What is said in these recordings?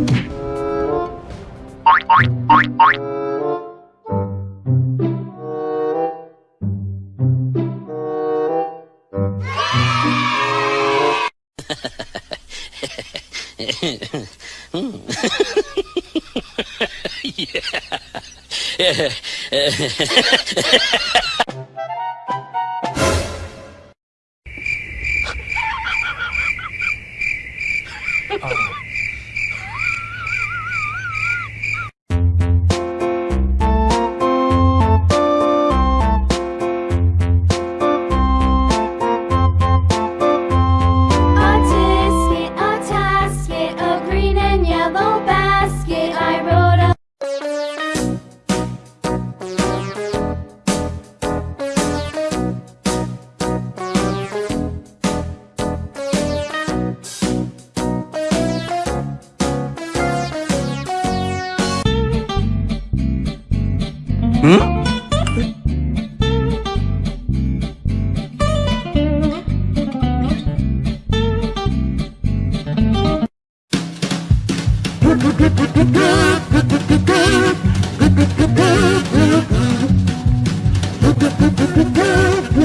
yeah.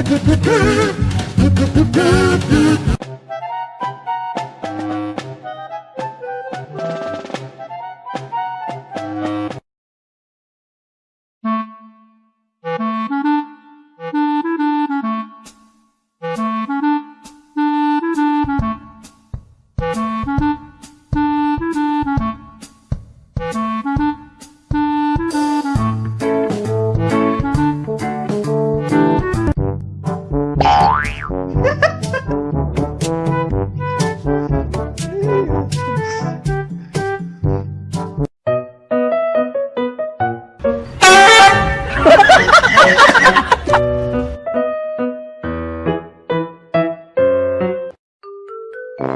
do do do do do do do do do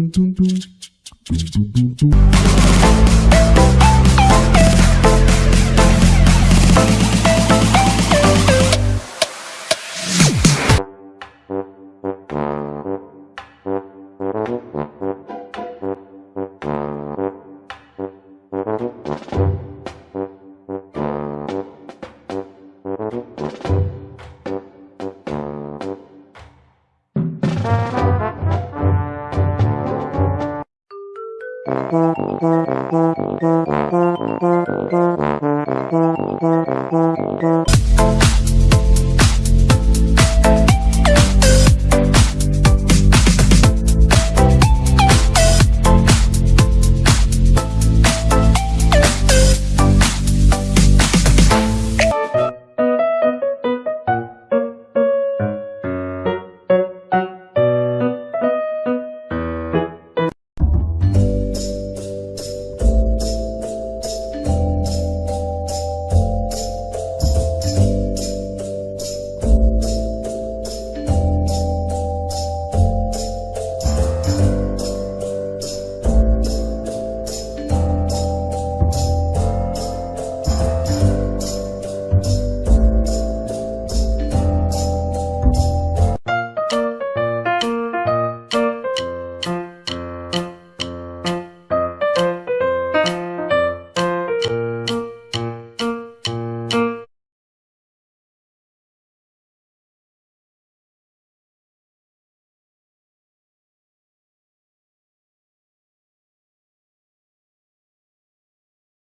We'll be right back. Thank you.